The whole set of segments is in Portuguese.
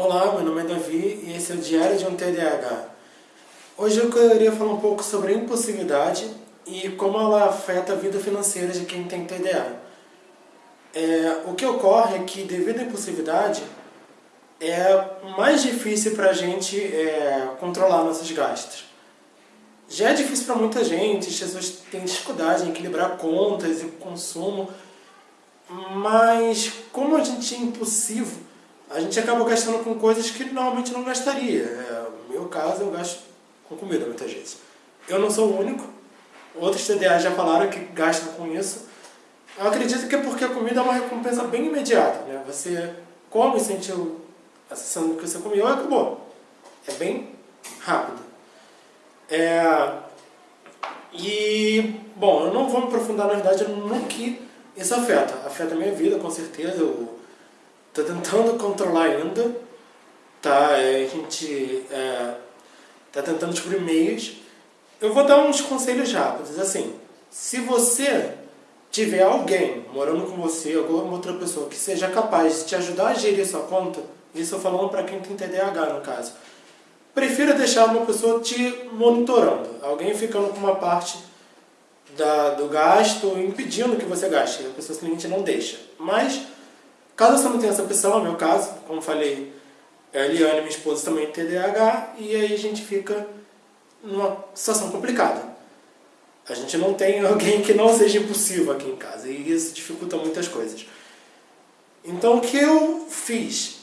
Olá, meu nome é Davi e esse é o Diário de um TDAH. Hoje eu queria falar um pouco sobre a impulsividade e como ela afeta a vida financeira de quem tem TDA. É, o que ocorre é que, devido à impulsividade, é mais difícil para a gente é, controlar nossos gastos. Já é difícil para muita gente, as pessoas têm dificuldade em equilibrar contas e consumo, mas como a gente é impulsivo, a gente acaba gastando com coisas que normalmente não gastaria. É, no meu caso, eu gasto com comida muitas vezes. Eu não sou o único. Outros TDA já falaram que gastam com isso. Eu acredito que é porque a comida é uma recompensa bem imediata. Né? Você come, sente a sensação que você comeu e acabou. É bem rápido. É... E, bom, eu não vou me aprofundar na verdade no que isso afeta. Afeta a minha vida, com certeza. Eu Estou tentando controlar ainda, tá? É, a gente é, tá tentando descobrir meios. Eu vou dar uns conselhos rápidos, assim, se você tiver alguém morando com você, alguma outra pessoa que seja capaz de te ajudar a gerir sua conta, isso eu falando para quem tem TDAH no caso, prefira deixar uma pessoa te monitorando, alguém ficando com uma parte da, do gasto, impedindo que você gaste, a pessoa simplesmente não deixa. Mas Caso você não tenha essa opção, é o meu caso, como falei, a Eliane, minha esposa, também tem TDAH, e aí a gente fica numa situação complicada. A gente não tem alguém que não seja impulsivo aqui em casa, e isso dificulta muitas coisas. Então o que eu fiz?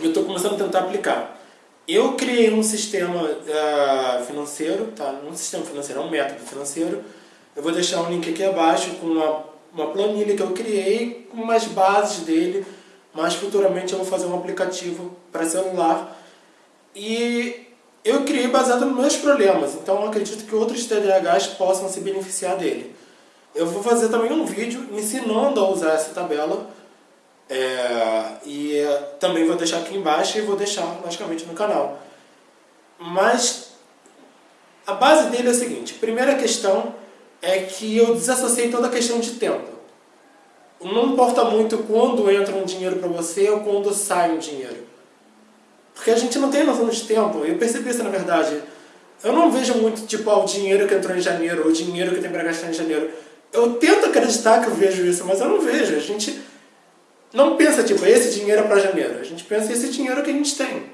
Eu estou começando a tentar aplicar. Eu criei um sistema uh, financeiro, tá? um sistema financeiro, um método financeiro. Eu vou deixar um link aqui abaixo com uma uma planilha que eu criei com umas bases dele, mas futuramente eu vou fazer um aplicativo para celular. E eu criei baseado nos meus problemas, então acredito que outros TDAHs possam se beneficiar dele. Eu vou fazer também um vídeo ensinando a usar essa tabela, é, e também vou deixar aqui embaixo e vou deixar, logicamente, no canal. Mas a base dele é a seguinte, primeira questão é que eu desassociei toda a questão de tempo. Não importa muito quando entra um dinheiro para você ou quando sai um dinheiro. Porque a gente não tem noção de tempo. Eu percebi isso na verdade. Eu não vejo muito tipo ah, o dinheiro que entrou em janeiro ou o dinheiro que tem para gastar em janeiro. Eu tento acreditar que eu vejo isso, mas eu não vejo. A gente não pensa tipo, esse dinheiro é para janeiro. A gente pensa esse dinheiro que a gente tem.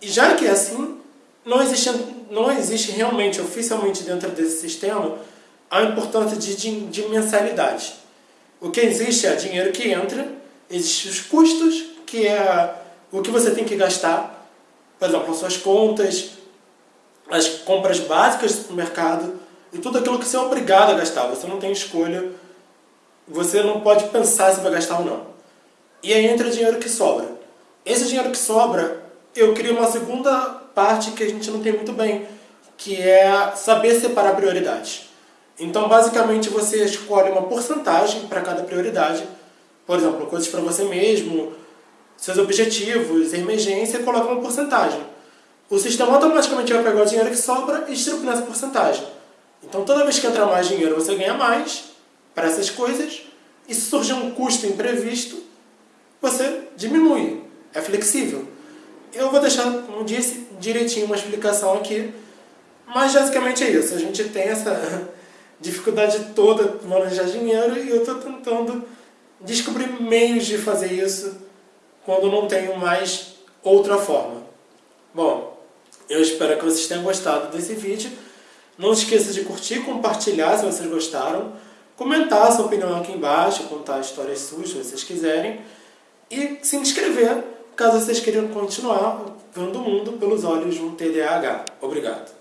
E já que é assim, não existe, não existe realmente, oficialmente dentro desse sistema, a importância de, de, de mensalidade. O que existe é dinheiro que entra, existem os custos, que é o que você tem que gastar, por exemplo, as suas contas, as compras básicas do mercado e tudo aquilo que você é obrigado a gastar. Você não tem escolha, você não pode pensar se vai gastar ou não. E aí entra o dinheiro que sobra. Esse dinheiro que sobra, eu crio uma segunda parte que a gente não tem muito bem, que é saber separar prioridades. Então, basicamente, você escolhe uma porcentagem para cada prioridade, por exemplo, coisas para você mesmo, seus objetivos, emergência, coloca uma porcentagem. O sistema automaticamente vai pegar o dinheiro que sobra e distribuir nessa porcentagem. Então, toda vez que entra mais dinheiro, você ganha mais para essas coisas, e se surgir um custo imprevisto, você diminui. É flexível. Eu vou deixar, como disse, direitinho uma explicação aqui, mas basicamente é isso. A gente tem essa dificuldade toda de manejar dinheiro e eu estou tentando descobrir meios de fazer isso quando não tenho mais outra forma. Bom, eu espero que vocês tenham gostado desse vídeo. Não esqueça de curtir, compartilhar se vocês gostaram, comentar sua opinião aqui embaixo, contar histórias suas se vocês quiserem e se inscrever caso vocês queiram continuar vendo o mundo pelos olhos de um TDAH. Obrigado.